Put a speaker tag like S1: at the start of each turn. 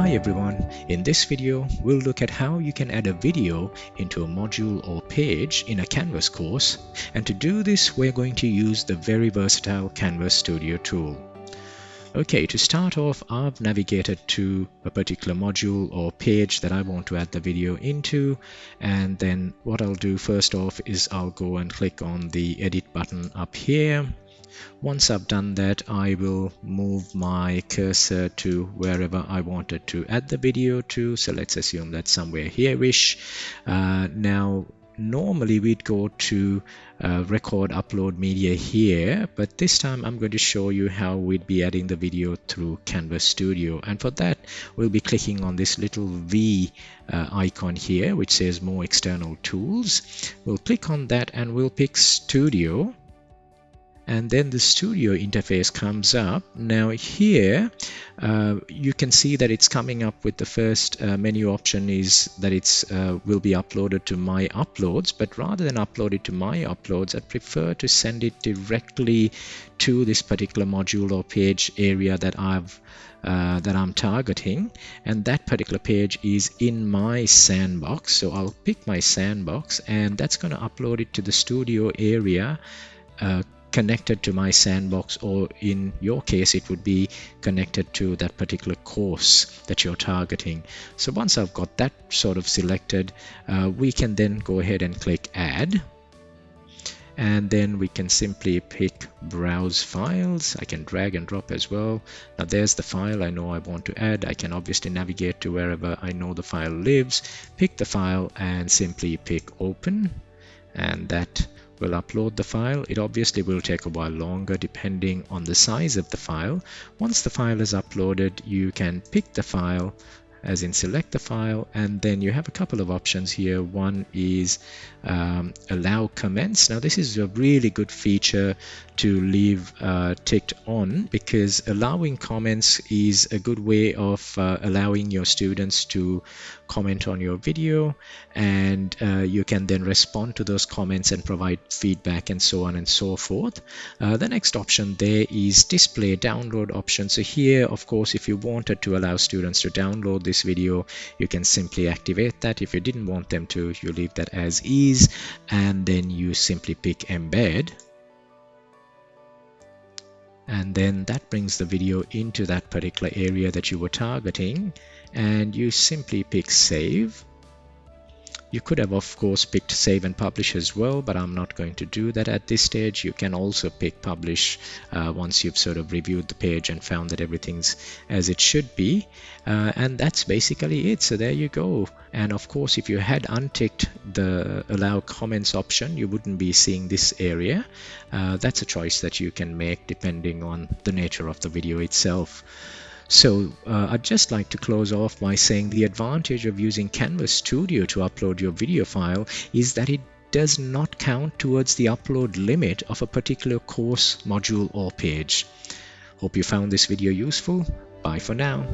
S1: Hi everyone, in this video we'll look at how you can add a video into a module or page in a Canvas course. And to do this we're going to use the very versatile Canvas Studio tool. Okay, to start off I've navigated to a particular module or page that I want to add the video into. And then what I'll do first off is I'll go and click on the edit button up here once I've done that, I will move my cursor to wherever I wanted to add the video to. So let's assume that's somewhere here-ish. Uh, now, normally we'd go to uh, record upload media here but this time I'm going to show you how we'd be adding the video through Canvas Studio and for that we'll be clicking on this little V uh, icon here which says more external tools we'll click on that and we'll pick Studio and then the studio interface comes up. Now here uh, you can see that it's coming up with the first uh, menu option is that it's uh, will be uploaded to my uploads. But rather than upload it to my uploads I prefer to send it directly to this particular module or page area that I've uh, that I'm targeting. And that particular page is in my sandbox. So I'll pick my sandbox and that's going to upload it to the studio area uh, connected to my sandbox or in your case it would be connected to that particular course that you're targeting. So once I've got that sort of selected uh, we can then go ahead and click add. And then we can simply pick browse files. I can drag and drop as well. Now there's the file I know I want to add. I can obviously navigate to wherever I know the file lives pick the file and simply pick open. And that will upload the file. It obviously will take a while longer depending on the size of the file. Once the file is uploaded, you can pick the file as in select the file and then you have a couple of options here one is um, allow comments now this is a really good feature to leave uh, ticked on because allowing comments is a good way of uh, allowing your students to comment on your video and uh, you can then respond to those comments and provide feedback and so on and so forth. Uh, the next option there is display download option. So here, of course, if you wanted to allow students to download this video, you can simply activate that. If you didn't want them to, you leave that as is and then you simply pick embed and then that brings the video into that particular area that you were targeting. And you simply pick save you could have of course picked save and publish as well but I'm not going to do that at this stage. You can also pick publish uh, once you've sort of reviewed the page and found that everything's as it should be. Uh, and that's basically it. So there you go. And of course if you had unticked the allow comments option you wouldn't be seeing this area. Uh, that's a choice that you can make depending on the nature of the video itself so uh, I'd just like to close off by saying the advantage of using Canvas Studio to upload your video file is that it does not count towards the upload limit of a particular course, module or page. Hope you found this video useful. Bye for now.